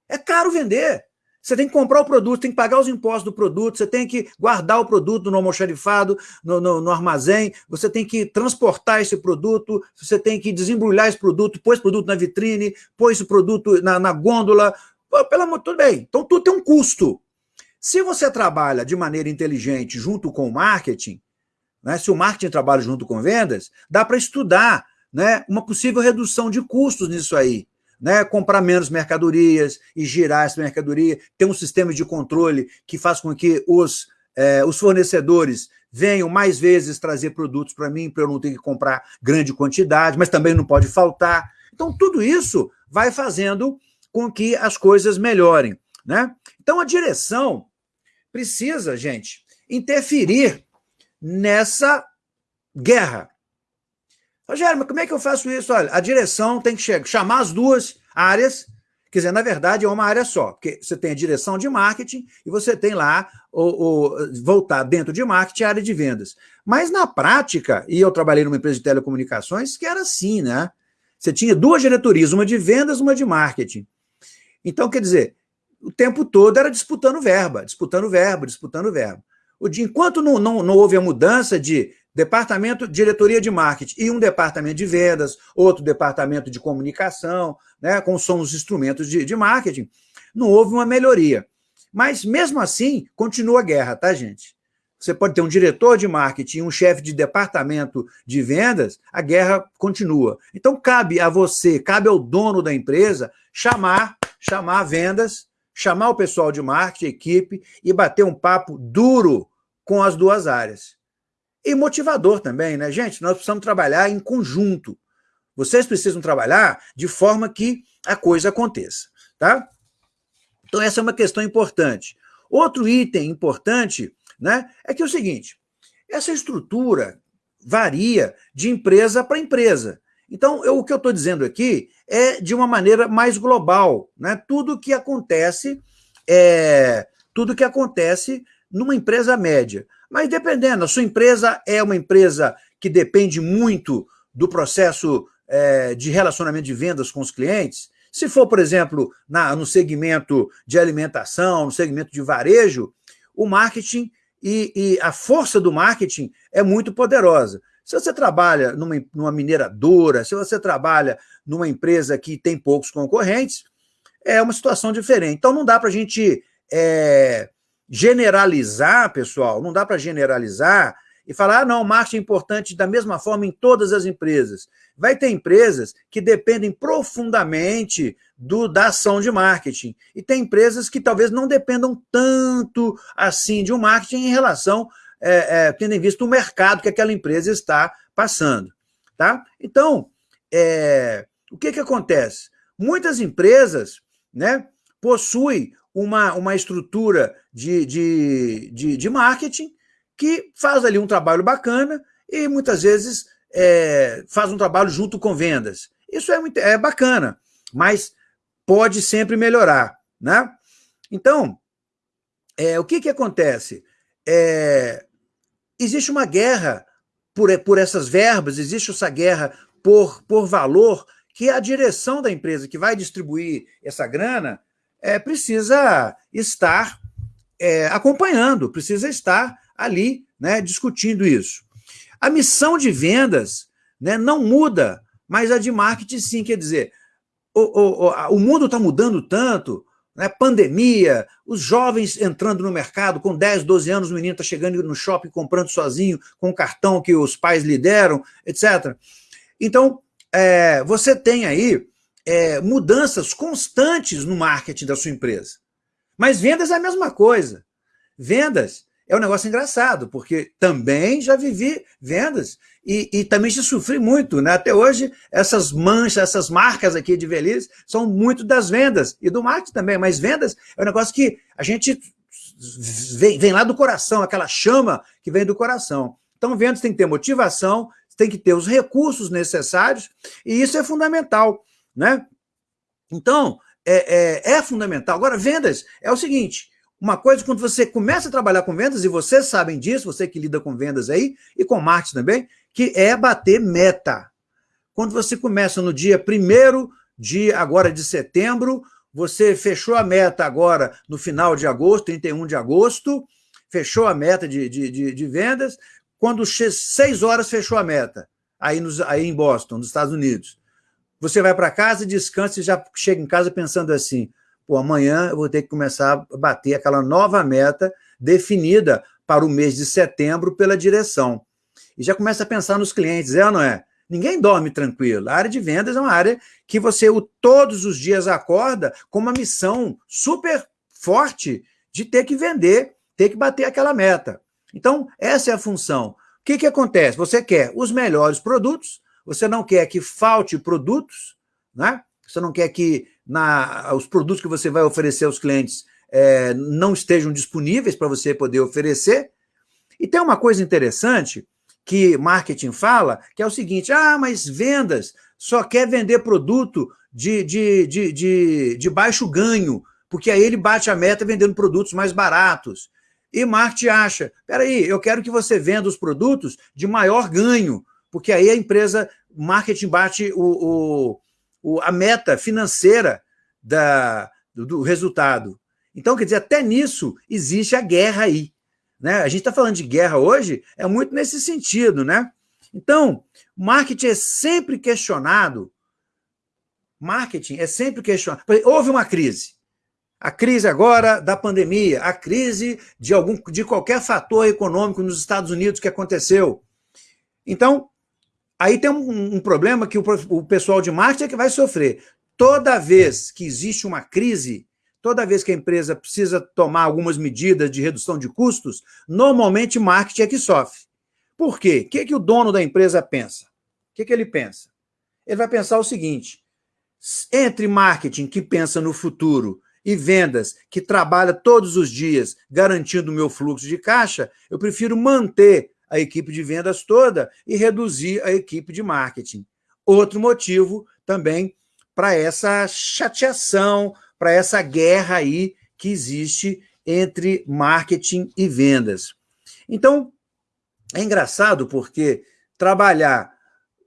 É caro vender. Você tem que comprar o produto, tem que pagar os impostos do produto, você tem que guardar o produto no almoxarifado, no, no, no, armazém, você tem que transportar esse produto, você tem que desembrulhar esse produto, pôr esse produto na vitrine, pôr esse produto na, na gôndola. Pô, pelo amor, tudo bem. Então tudo tem um custo. Se você trabalha de maneira inteligente junto com o marketing, né, se o marketing trabalha junto com vendas, dá para estudar né, uma possível redução de custos nisso aí né, comprar menos mercadorias e girar essa mercadoria, ter um sistema de controle que faz com que os, é, os fornecedores venham mais vezes trazer produtos para mim, para eu não ter que comprar grande quantidade, mas também não pode faltar. Então, tudo isso vai fazendo com que as coisas melhorem. Né? Então, a direção precisa, gente, interferir nessa guerra Rogério, mas como é que eu faço isso? Olha, a direção tem que chegar, chamar as duas áreas, quer dizer, na verdade é uma área só, porque você tem a direção de marketing e você tem lá, o, o, voltar dentro de marketing, a área de vendas. Mas na prática, e eu trabalhei numa empresa de telecomunicações, que era assim, né? Você tinha duas diretorias, uma de vendas, uma de marketing. Então, quer dizer, o tempo todo era disputando verba, disputando verba, disputando verba. Enquanto não, não, não houve a mudança de departamento, diretoria de marketing e um departamento de vendas, outro departamento de comunicação, né, com são os instrumentos de, de marketing, não houve uma melhoria. Mas, mesmo assim, continua a guerra, tá, gente? Você pode ter um diretor de marketing, um chefe de departamento de vendas, a guerra continua. Então, cabe a você, cabe ao dono da empresa, chamar, chamar vendas, chamar o pessoal de marketing, equipe, e bater um papo duro com as duas áreas. E motivador também, né? Gente, nós precisamos trabalhar em conjunto. Vocês precisam trabalhar de forma que a coisa aconteça, tá? Então essa é uma questão importante. Outro item importante né, é que é o seguinte, essa estrutura varia de empresa para empresa. Então, eu, o que eu estou dizendo aqui é de uma maneira mais global. Né? Tudo que acontece é, tudo que acontece numa empresa média. Mas dependendo, a sua empresa é uma empresa que depende muito do processo é, de relacionamento de vendas com os clientes, se for, por exemplo, na, no segmento de alimentação, no segmento de varejo, o marketing e, e, a força do marketing é muito poderosa. Se você trabalha numa, numa mineradora, se você trabalha numa empresa que tem poucos concorrentes, é uma situação diferente. Então não dá para a gente é, generalizar, pessoal, não dá para generalizar e falar, ah, não, marketing é importante da mesma forma em todas as empresas. Vai ter empresas que dependem profundamente do, da ação de marketing. E tem empresas que talvez não dependam tanto assim de um marketing em relação, é, é, tendo em vista o mercado que aquela empresa está passando. Tá? Então, é, o que, que acontece? Muitas empresas né, possuem uma, uma estrutura de, de, de, de marketing que faz ali um trabalho bacana e muitas vezes é, faz um trabalho junto com vendas. Isso é, muito, é bacana, mas pode sempre melhorar. Né? Então, é, o que, que acontece? É, existe uma guerra por, por essas verbas, existe essa guerra por, por valor que a direção da empresa que vai distribuir essa grana é, precisa estar é, acompanhando, precisa estar ali né, discutindo isso. A missão de vendas né, não muda, mas a de marketing sim, quer dizer, o, o, o mundo está mudando tanto, né, pandemia, os jovens entrando no mercado com 10, 12 anos, o menino está chegando no shopping comprando sozinho, com o cartão que os pais lhe deram, etc. Então, é, você tem aí é, mudanças constantes no marketing da sua empresa. Mas vendas é a mesma coisa. Vendas é um negócio engraçado, porque também já vivi vendas e, e, também já sofri muito. Né? Até hoje, essas manchas, essas marcas aqui de velhice são muito das vendas e do marketing também, mas vendas é um negócio que a gente vem, vem lá do coração, aquela chama que vem do coração. Então, vendas tem que ter motivação, tem que ter os recursos necessários, e isso é fundamental. Né? Então, é, é, é fundamental. Agora, vendas é o seguinte, uma coisa, quando você começa a trabalhar com vendas, e vocês sabem disso, você que lida com vendas aí, e com marketing também, que é bater meta. Quando você começa no dia 1 de agora de setembro, você fechou a meta agora no final de agosto, 31 de agosto, fechou a meta de, de, de, de vendas, quando 6 horas fechou a meta, aí, nos, aí em Boston, nos Estados Unidos. Você vai para casa, descansa e já chega em casa pensando assim, pô, amanhã eu vou ter que começar a bater aquela nova meta definida para o mês de setembro pela direção. E já começa a pensar nos clientes, é ou não é? Ninguém dorme tranquilo. A área de vendas é uma área que você todos os dias acorda com uma missão super forte de ter que vender, ter que bater aquela meta. Então, essa é a função. O que, que acontece? Você quer os melhores produtos, você não quer que falte produtos, né? você não quer que na, os produtos que você vai oferecer aos clientes é, não estejam disponíveis para você poder oferecer. E tem uma coisa interessante que marketing fala, que é o seguinte, ah, mas vendas só quer vender produto de, de, de, de, de baixo ganho, porque aí ele bate a meta vendendo produtos mais baratos. E marketing acha, peraí, eu quero que você venda os produtos de maior ganho, porque aí a empresa, marketing bate o, o o, a meta financeira da, do, do, resultado. Então, quer dizer, até nisso existe a guerra aí. Né? A gente está falando de guerra hoje, é muito nesse sentido. Né? Então, marketing é sempre questionado. Marketing é sempre questionado. Houve uma crise. A crise agora da pandemia, a crise de, algum, de qualquer fator econômico nos Estados Unidos que aconteceu. Então, Aí tem um, um problema que o, o, pessoal de marketing é que vai sofrer. Toda vez que existe uma crise, toda vez que a empresa precisa tomar algumas medidas de redução de custos, normalmente marketing é que sofre. Por quê? O que, que o dono da empresa pensa? O que, que ele pensa? Ele vai pensar o seguinte, entre marketing, que pensa no futuro, e vendas, que trabalha todos os dias garantindo o meu fluxo de caixa, eu prefiro manter a equipe de vendas toda e reduzir a equipe de marketing. Outro motivo também para essa chateação, para essa guerra aí que existe entre marketing e vendas. Então, é engraçado porque trabalhar,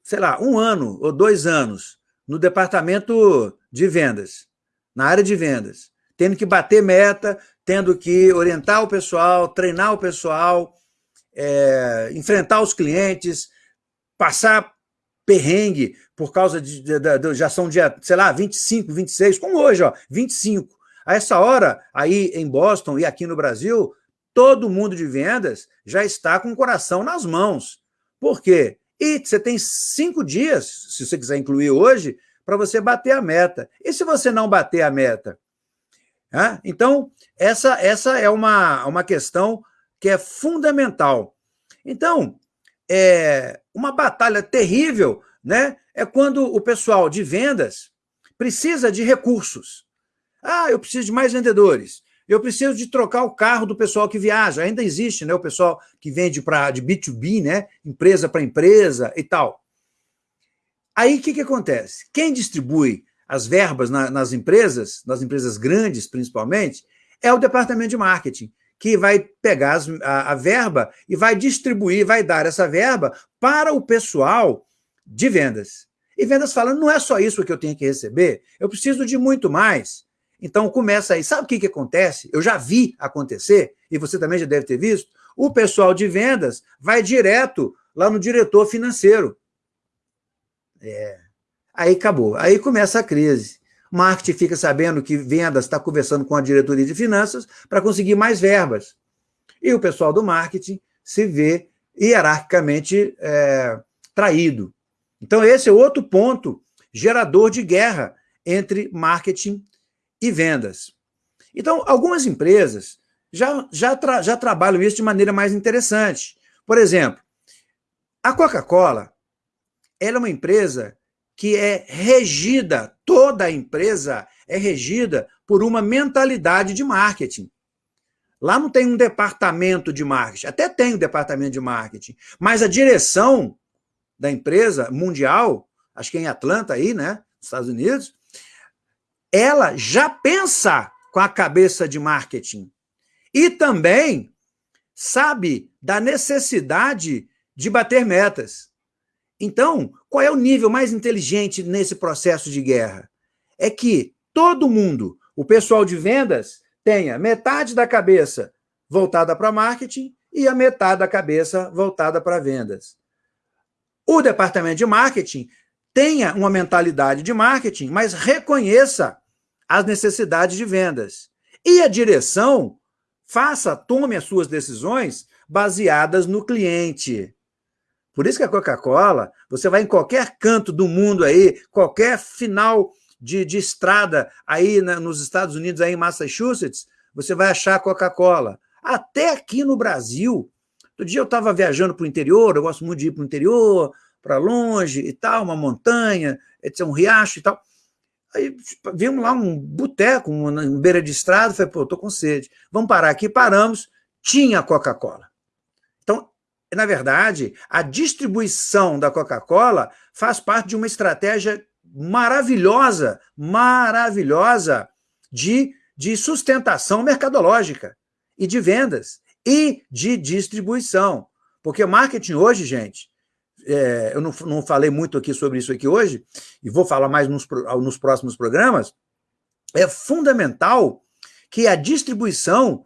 sei lá, um ano ou dois anos no departamento de vendas, na área de vendas, tendo que bater meta, tendo que orientar o pessoal, treinar o pessoal, é, enfrentar os clientes, passar perrengue por causa de, de, de, já são dia, sei lá, 25, 26, como hoje, ó, 25. A essa hora, aí em Boston e aqui no Brasil, todo mundo de vendas já está com o coração nas mãos. Por quê? E você tem cinco dias, se você quiser incluir hoje, para você bater a meta. E se você não bater a meta? Então, essa, essa é uma, uma questão que é fundamental. Então, é uma batalha terrível né, é quando o pessoal de vendas precisa de recursos. Ah, eu preciso de mais vendedores. Eu preciso de trocar o carro do pessoal que viaja. Ainda existe né, o pessoal que vende pra, de B2B, né, empresa para empresa e tal. Aí o que, que acontece? Quem distribui as verbas na, nas empresas, nas empresas grandes principalmente, é o departamento de marketing que vai pegar as, a, a, verba e vai distribuir, vai dar essa verba para o pessoal de vendas. E vendas fala, não é só isso que eu tenho que receber, eu preciso de muito mais. Então começa aí. Sabe o que, que acontece? Eu já vi acontecer, e você também já deve ter visto, o pessoal de vendas vai direto lá no diretor financeiro. É. Aí acabou. Aí começa a crise. Marketing fica sabendo que vendas está conversando com a diretoria de finanças para conseguir mais verbas. E o pessoal do marketing se vê hierarquicamente é, traído. Então, esse é outro ponto gerador de guerra entre marketing e vendas. Então, algumas empresas já, já, tra já trabalham isso de maneira mais interessante. Por exemplo, a Coca-Cola é uma empresa que é regida, toda empresa é regida por uma mentalidade de marketing. Lá não tem um departamento de marketing, até tem um departamento de marketing, mas a direção da empresa mundial, acho que é em Atlanta aí, né, nos Estados Unidos, ela já pensa com a cabeça de marketing e também sabe da necessidade de bater metas. Então, qual é o nível mais inteligente nesse processo de guerra? É que todo mundo, o pessoal de vendas, tenha metade da cabeça voltada para marketing e a metade da cabeça voltada para vendas. O departamento de marketing tenha uma mentalidade de marketing, mas reconheça as necessidades de vendas. E a direção faça, tome as suas decisões baseadas no cliente. Por isso que a Coca-Cola, você vai em qualquer canto do mundo aí, qualquer final de, de estrada aí na, nos Estados Unidos, aí em Massachusetts, você vai achar Coca-Cola. Até aqui no Brasil. Outro dia eu estava viajando para o interior, eu gosto muito de ir para o interior, para longe e tal, uma montanha, um riacho e tal. Aí vimos lá um boteco, uma beira de estrada, falei, pô, estou com sede. Vamos parar aqui, paramos, tinha Coca-Cola. Na verdade, a distribuição da Coca-Cola faz parte de uma estratégia maravilhosa, maravilhosa de, de sustentação mercadológica e de vendas e de distribuição. Porque marketing hoje, gente, é, eu não, não falei muito aqui sobre isso aqui hoje, e vou falar mais nos, nos próximos programas, é fundamental que a distribuição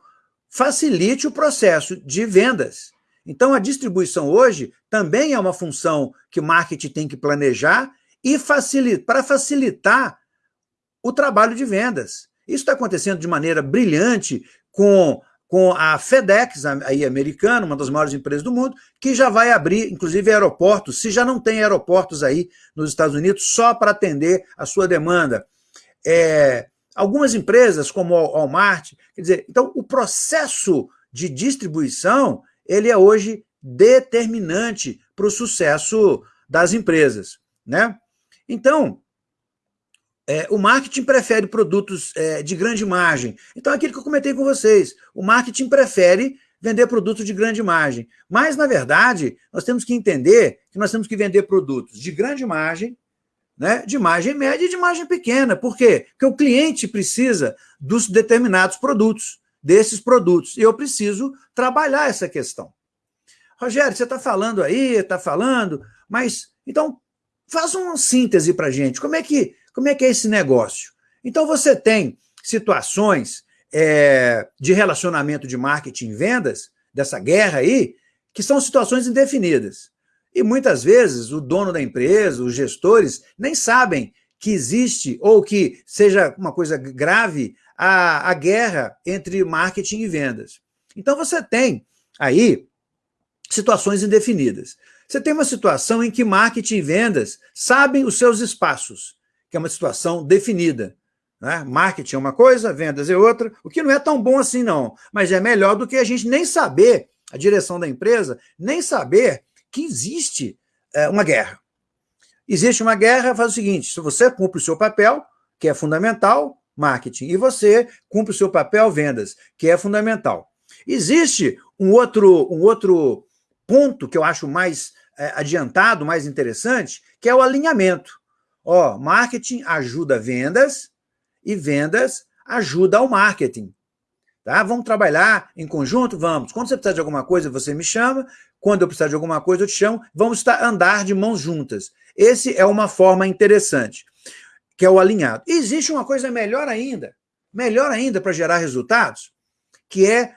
facilite o processo de vendas. Então, a distribuição hoje também é uma função que o marketing tem que planejar e facilita, para facilitar o trabalho de vendas. Isso está acontecendo de maneira brilhante com, com a FedEx, aí americana, uma das maiores empresas do mundo, que já vai abrir, inclusive, aeroportos, se já não tem aeroportos aí nos Estados Unidos, só para atender a sua demanda. É, algumas empresas, como o Walmart, quer dizer, então o processo de distribuição, ele é hoje determinante para o sucesso das empresas, né? Então, é, o marketing prefere produtos é, de grande margem. Então, é aquilo que eu comentei com vocês, o marketing prefere vender produtos de grande margem. Mas, na verdade, nós temos que entender que nós temos que vender produtos de grande margem, né, de margem média e de margem pequena. Por quê? Porque o cliente precisa dos determinados produtos, desses produtos. E eu preciso trabalhar essa questão. Rogério, você está falando aí, está falando, mas então Faz uma síntese para a gente. Como é, que, como é que é esse negócio? Então, você tem situações é, de relacionamento de marketing e vendas, dessa guerra aí, que são situações indefinidas. E muitas vezes o dono da empresa, os gestores, nem sabem que existe ou que seja uma coisa grave a, a guerra entre marketing e vendas. Então você tem aí situações indefinidas. Você tem uma situação em que marketing e vendas sabem os seus espaços, que é uma situação definida. Né? Marketing é uma coisa, vendas é outra, o que não é tão bom assim não, mas é melhor do que a gente nem saber, a direção da empresa, nem saber que existe é, uma guerra. Existe uma guerra, faz o seguinte, se você cumpre o seu papel, que é fundamental, marketing, e você cumpre o seu papel, vendas, que é fundamental. Existe um outro, um outro ponto que eu acho mais é, adiantado, mais interessante, que é o alinhamento. Ó, marketing ajuda vendas e vendas ajuda ao marketing. Tá? Vamos trabalhar em conjunto? Vamos. Quando você precisar de alguma coisa, você me chama. Quando eu precisar de alguma coisa, eu te chamo. Vamos estar, andar de mãos juntas. Esse é uma forma interessante, que é o alinhado. E existe uma coisa melhor ainda, melhor ainda para gerar resultados, que é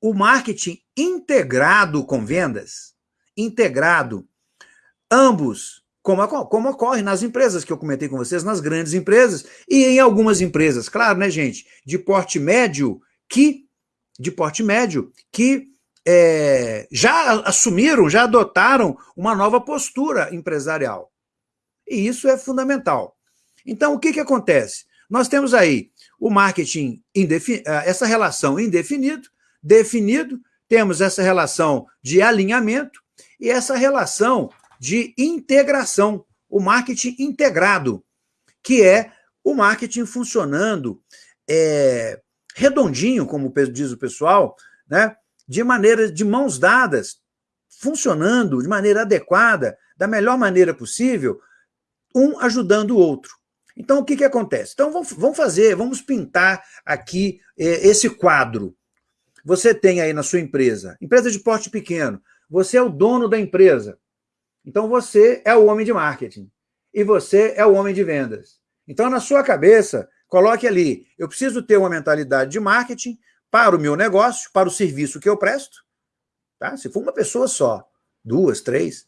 o marketing integrado com vendas. Integrado. Ambos, como, como ocorre nas empresas que eu comentei com vocês, nas grandes empresas e em algumas empresas, claro, né, gente, de porte médio, que de porte médio, que é, já assumiram, já adotaram uma nova postura empresarial. E isso é fundamental. Então, o que, que acontece? Nós temos aí o marketing, ah, essa relação indefinido, definido, temos essa relação de alinhamento e essa relação de integração, o marketing integrado, que é o marketing funcionando é, redondinho, como diz o pessoal, né? de maneira de mãos dadas, funcionando de maneira adequada, da melhor maneira possível, um ajudando o outro. Então, o que, que acontece? Então, vamos fazer, vamos pintar aqui é, esse quadro. Você tem aí na sua empresa, empresa de porte pequeno, você é o dono da empresa. Então, você é o homem de marketing. E você é o homem de vendas. Então, na sua cabeça, coloque ali, eu preciso ter uma mentalidade de marketing, para o meu negócio, para o serviço que eu presto, tá? se for uma pessoa só, duas, três,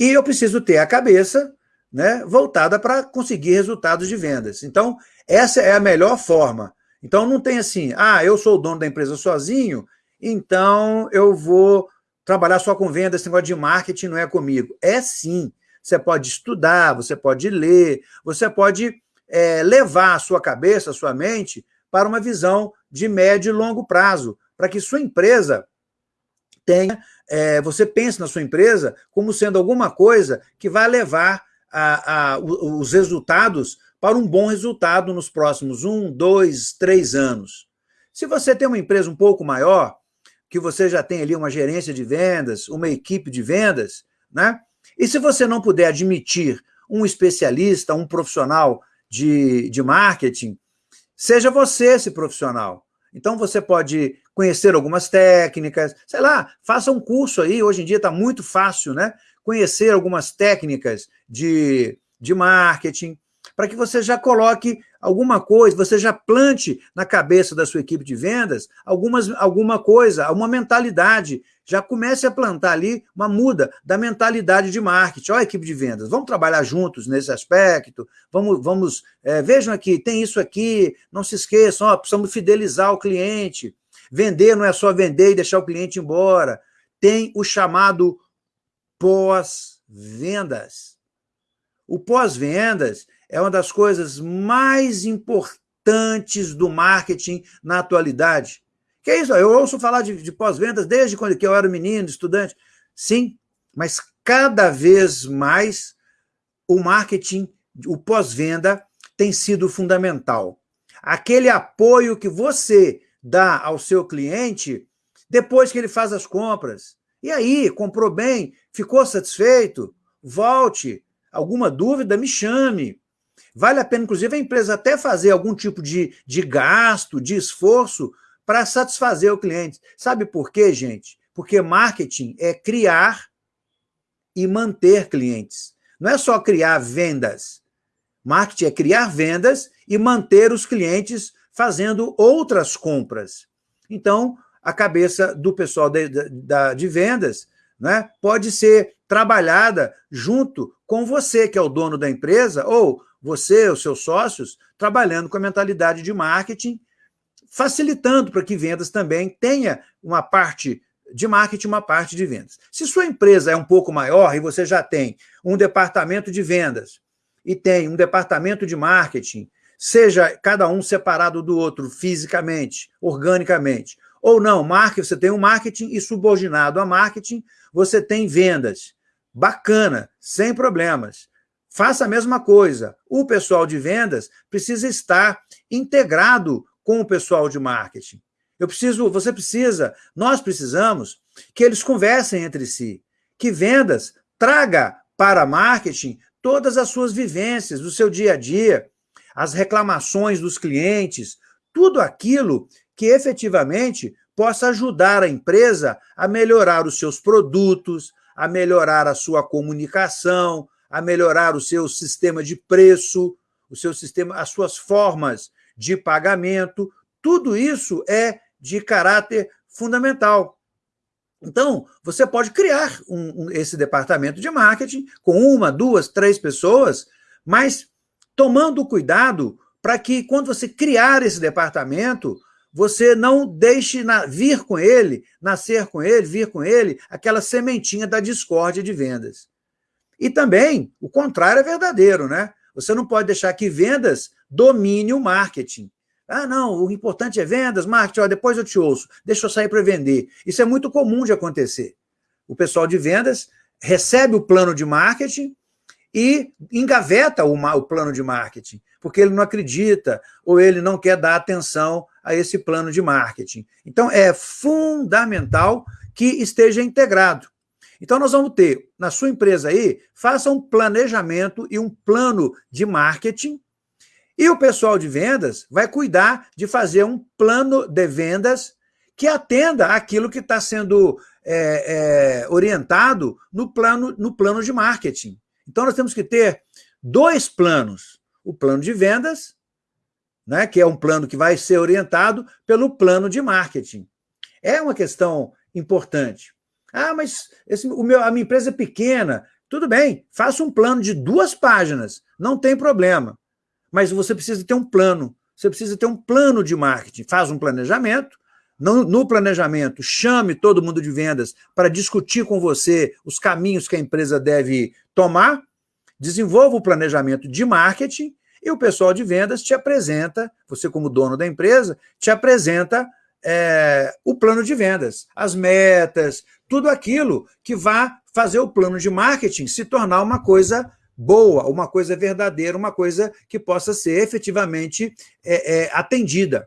e eu preciso ter a cabeça né, voltada para conseguir resultados de vendas. Então, essa é a melhor forma. Então, não tem assim, ah, eu sou o dono da empresa sozinho, então eu vou trabalhar só com vendas, esse negócio de marketing não é comigo. É sim. Você pode estudar, você pode ler, você pode é, levar a sua cabeça, a sua mente, para uma visão de médio e longo prazo, para que sua empresa tenha, é, você pense na sua empresa como sendo alguma coisa que vai levar a, a, os resultados para um bom resultado nos próximos um, dois, três anos. Se você tem uma empresa um pouco maior, que você já tem ali uma gerência de vendas, uma equipe de vendas, né? E se você não puder admitir um especialista, um profissional de, de marketing, Seja você esse profissional. Então você pode conhecer algumas técnicas, sei lá, faça um curso aí, hoje em dia está muito fácil, né? Conhecer algumas técnicas de, de marketing, para que você já coloque alguma coisa, você já plante na cabeça da sua equipe de vendas algumas, alguma coisa, uma mentalidade. Já comece a plantar ali uma muda da mentalidade de marketing. Olha equipe de vendas, vamos trabalhar juntos nesse aspecto, vamos, vamos é, vejam aqui, tem isso aqui, não se esqueçam, ó, precisamos fidelizar o cliente. Vender não é só vender e deixar o cliente embora. Tem o chamado pós-vendas. O pós-vendas é uma das coisas mais importantes do marketing na atualidade. Que é isso? Eu ouço falar de, de pós-vendas desde quando eu era menino, estudante. Sim, mas cada vez mais o marketing, o pós-venda, tem sido fundamental. Aquele apoio que você dá ao seu cliente depois que ele faz as compras. E aí, comprou bem, ficou satisfeito? Volte. Alguma dúvida, me chame. Vale a pena, inclusive, a empresa até fazer algum tipo de, de gasto, de esforço para satisfazer o cliente. Sabe por quê, gente? Porque marketing é criar e manter clientes. Não é só criar vendas. Marketing é criar vendas e manter os clientes fazendo outras compras. Então, a cabeça do pessoal de, de, de vendas né, pode ser trabalhada junto com você, que é o dono da empresa, ou você, os seus sócios, trabalhando com a mentalidade de marketing, facilitando para que vendas também tenha uma parte de marketing, uma parte de vendas. Se sua empresa é um pouco maior e você já tem um departamento de vendas e tem um departamento de marketing, seja cada um separado do outro fisicamente, organicamente, ou não, marketing, você tem um marketing e subordinado a marketing, você tem vendas. Bacana, sem problemas. Faça a mesma coisa. O pessoal de vendas precisa estar integrado com o pessoal de marketing. Eu preciso, você precisa, nós precisamos que eles conversem entre si, que vendas traga para marketing todas as suas vivências do seu dia a dia, as reclamações dos clientes, tudo aquilo que efetivamente possa ajudar a empresa a melhorar os seus produtos, a melhorar a sua comunicação, a melhorar o seu sistema de preço, o seu sistema, as suas formas de pagamento. Tudo isso é de caráter fundamental. Então, você pode criar um, um, esse departamento de marketing com uma, duas, três pessoas, mas tomando cuidado para que, quando você criar esse departamento, você não deixe na, vir com ele, nascer com ele, vir com ele, aquela sementinha da discórdia de vendas. E também, o contrário é verdadeiro, né? Você não pode deixar que vendas domine o marketing. Ah, não, o importante é vendas, marketing, ó, depois eu te ouço, deixa eu sair para vender. Isso é muito comum de acontecer. O pessoal de vendas recebe o plano de marketing e engaveta o, o plano de marketing, porque ele não acredita ou ele não quer dar atenção a esse plano de marketing. Então, é fundamental que esteja integrado. Então, nós vamos ter, na sua empresa aí, faça um planejamento e um plano de marketing, e o pessoal de vendas vai cuidar de fazer um plano de vendas que atenda aquilo que está sendo é, é, orientado no plano, no plano de marketing. Então, nós temos que ter dois planos. O plano de vendas né, que é um plano que vai ser orientado pelo plano de marketing. É uma questão importante. Ah, mas esse, o meu, a minha empresa é pequena. Tudo bem, faça um plano de duas páginas, não tem problema. Mas você precisa ter um plano, você precisa ter um plano de marketing. Faz um planejamento, no, no planejamento, chame todo mundo de vendas para discutir com você os caminhos que a empresa deve tomar, desenvolva o planejamento de marketing e o pessoal de vendas te apresenta, você como dono da empresa, te apresenta é, o plano de vendas, as metas, tudo aquilo que vai fazer o plano de marketing se tornar uma coisa boa, uma coisa verdadeira, uma coisa que possa ser efetivamente é, é, atendida.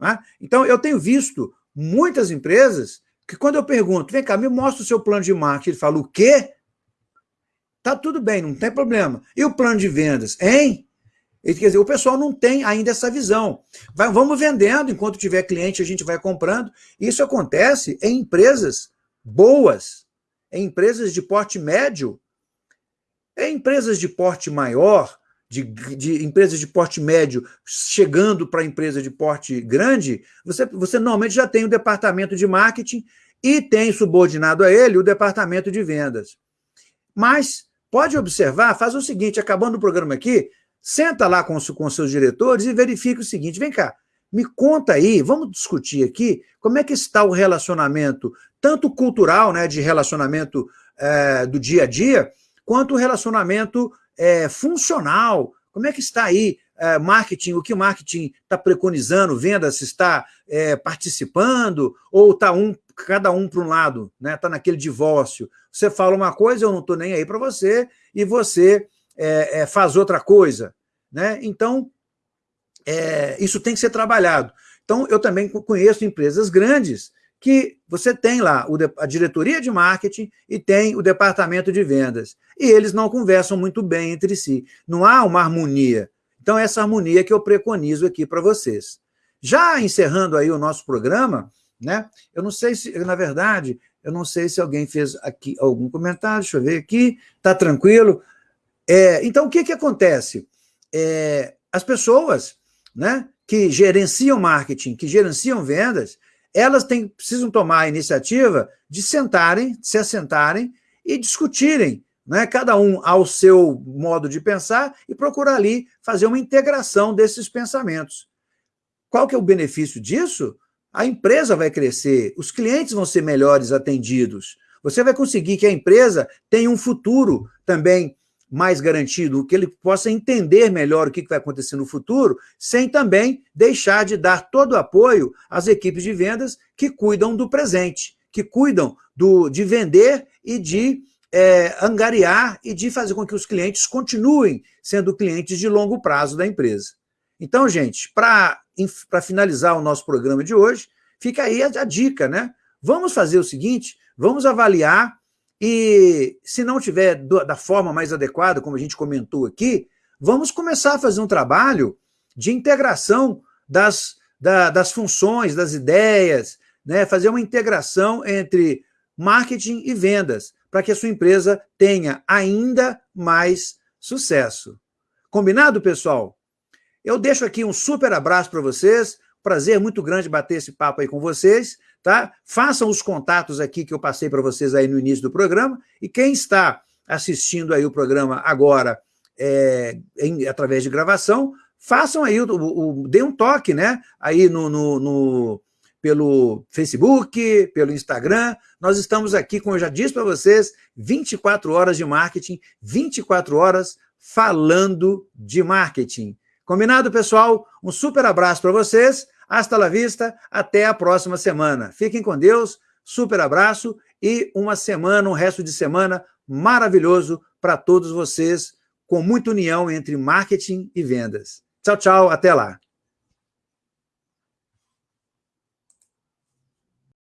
Né? Então, eu tenho visto muitas empresas que quando eu pergunto, vem cá, me mostra o seu plano de marketing, ele fala, o quê? Tá tudo bem, não tem problema. E o plano de vendas? Hein? Quer dizer, o pessoal não tem ainda essa visão. Vai, vamos vendendo, enquanto tiver cliente, a gente vai comprando. Isso acontece em empresas boas, em empresas de porte médio, em empresas de porte maior, de, de empresas de porte médio chegando para empresa de porte grande, você, você normalmente já tem o departamento de marketing e tem subordinado a ele o departamento de vendas. Mas pode observar, faz o seguinte, acabando o programa aqui, Senta lá com, com seus diretores e verifica o seguinte, vem cá, me conta aí, vamos discutir aqui, como é que está o relacionamento, tanto cultural, né, de relacionamento é, do dia a dia, quanto o relacionamento é, funcional. Como é que está aí é, marketing, o que o marketing está preconizando, vendas está é, participando, ou está um, cada um para um lado, está né, tá naquele divórcio. Você fala uma coisa, eu não estou nem aí para você, e você é, é, faz outra coisa. Né? Então, é, isso tem que ser trabalhado. Então, eu também conheço empresas grandes que você tem lá a diretoria de marketing e tem o departamento de vendas. E eles não conversam muito bem entre si. Não há uma harmonia. Então, essa harmonia que eu preconizo aqui para vocês. Já encerrando aí o nosso programa, né? Eu não sei se, na verdade, eu não sei se alguém fez aqui algum comentário, deixa eu ver aqui, tá tranquilo. É, então, o que, que acontece? É, as pessoas né, que gerenciam marketing, que gerenciam vendas, elas têm, precisam tomar a iniciativa de sentarem, se assentarem e discutirem, né, cada um ao seu modo de pensar e procurar ali fazer uma integração desses pensamentos. Qual que é o benefício disso? A empresa vai crescer, os clientes vão ser melhores atendidos, você vai conseguir que a empresa tenha um futuro também mais garantido, que ele possa entender melhor o que vai acontecer no futuro, sem também deixar de dar todo o apoio às equipes de vendas que cuidam do presente, que cuidam do, de vender e de é, angariar e de fazer com que os clientes continuem sendo clientes de longo prazo da empresa. Então, gente, para finalizar o nosso programa de hoje, fica aí a, a dica, né? Vamos fazer o seguinte, vamos avaliar e se não tiver da forma mais adequada, como a gente comentou aqui, vamos começar a fazer um trabalho de integração das, da, das funções, das ideias, né? fazer uma integração entre marketing e vendas, para que a sua empresa tenha ainda mais sucesso. Combinado, pessoal? Eu deixo aqui um super abraço para vocês, prazer muito grande bater esse papo aí com vocês, tá? Façam os contatos aqui que eu passei para vocês aí no início do programa, e quem está assistindo aí o programa agora é, em, através de gravação, façam aí, o, o, dê um toque, né? Aí no, no, no, pelo Facebook, pelo Instagram. Nós estamos aqui, como eu já disse para vocês, 24 horas de marketing, 24 horas falando de marketing. Combinado, pessoal? Um super abraço para vocês. Hasta la vista. Até a próxima semana. Fiquem com Deus. Super abraço e uma semana, um resto de semana maravilhoso para todos vocês, com muita união entre marketing e vendas. Tchau, tchau. Até lá.